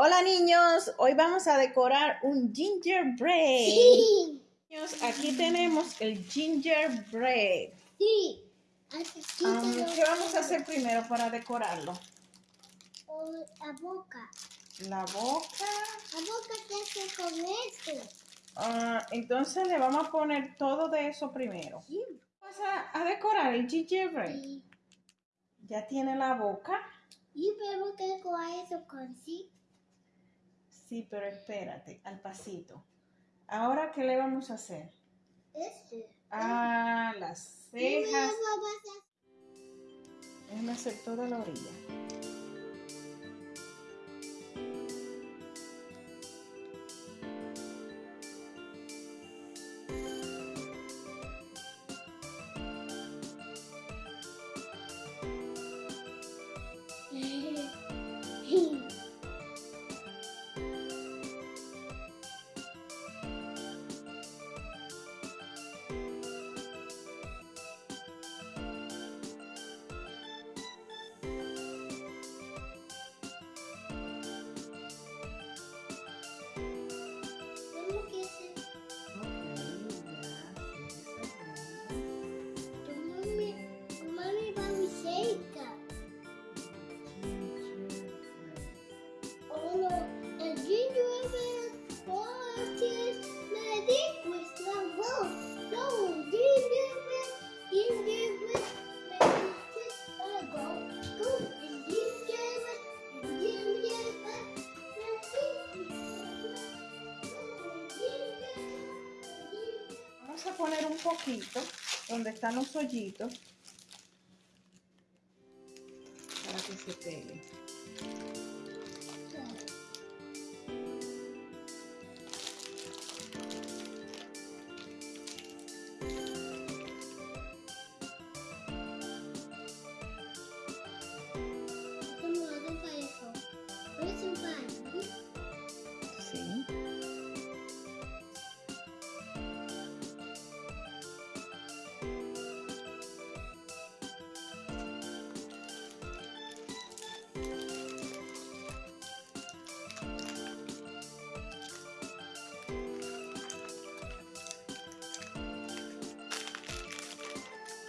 Hola niños, hoy vamos a decorar un gingerbread. Sí. Niños, aquí tenemos el gingerbread. Sí. Um, ¿Qué vamos a hacer primero para decorarlo? La boca. La boca. La boca se hace con esto. Ah, entonces le vamos a poner todo de eso primero. Sí. Vamos a, a decorar el gingerbread. Y, Ya tiene la boca. y vemos que con eso con sí. Pero espérate, al pasito. Ahora, ¿qué le vamos a hacer? Este. Ah, las cejas. Déjame hacer toda la orilla. Vamos a poner un poquito donde están los hoyitos para que se pegue.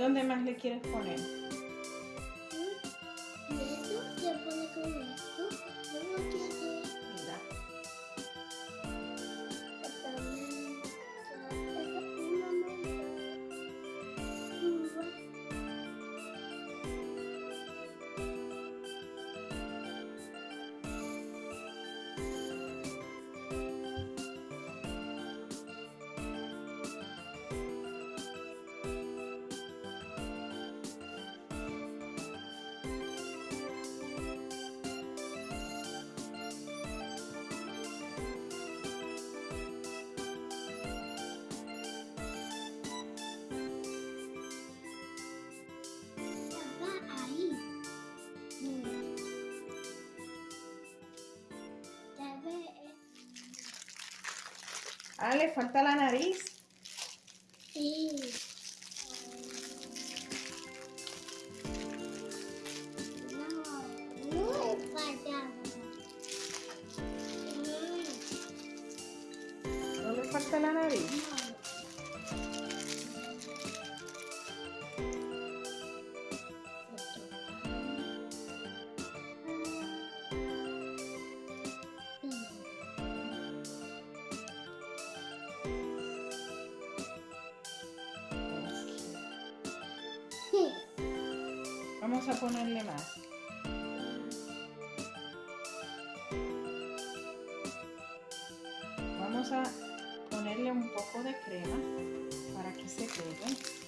¿Dónde más le quieres poner? Ah, le falta la nariz. Sí. No, no he fallado. ¿No le falta la nariz? Vamos a ponerle más. Vamos a ponerle un poco de crema para que se pegue.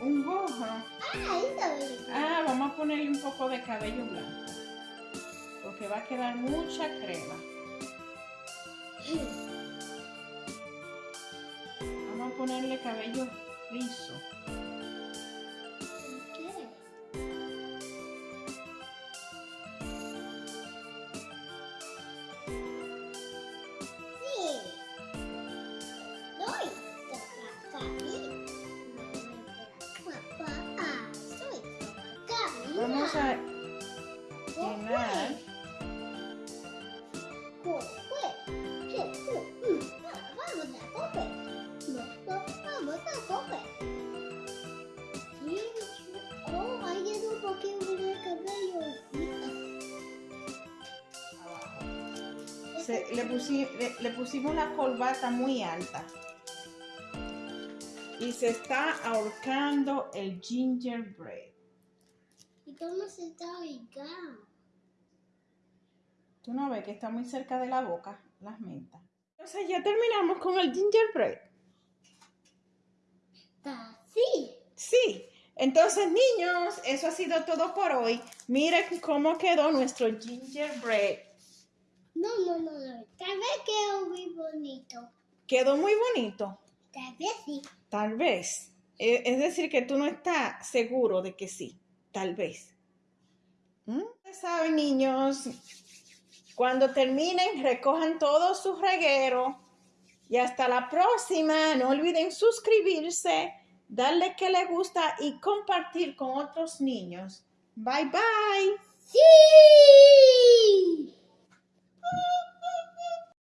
Un gorro. Ah. Ah, vamos a ponerle un poco de cabello blanco. Porque va a quedar mucha crema. Vamos a ponerle cabello rizo. Cabello. abajo. Se- le, pusi- le- le pusimos la corbata muy alta. Y se está ahorcando el gingerbread. ¿Y cómo se está ubicado? Tú no ves que está muy cerca de la boca, las mentas. Entonces ya terminamos con el gingerbread. Está así. Sí. Entonces, niños, eso ha sido todo por hoy. Miren cómo quedó nuestro gingerbread. No, no, no, no. Tal vez quedó muy bonito. Quedó muy bonito. Tal vez sí. Tal vez. E- Es decir, que tú no estás seguro de que sí tal vez. ¿Mm? Saben, niños, cuando terminen, recojan todos sus regueros. Y hasta la próxima. No olviden suscribirse, darle que le gusta y compartir con otros niños. Bye bye. Sí.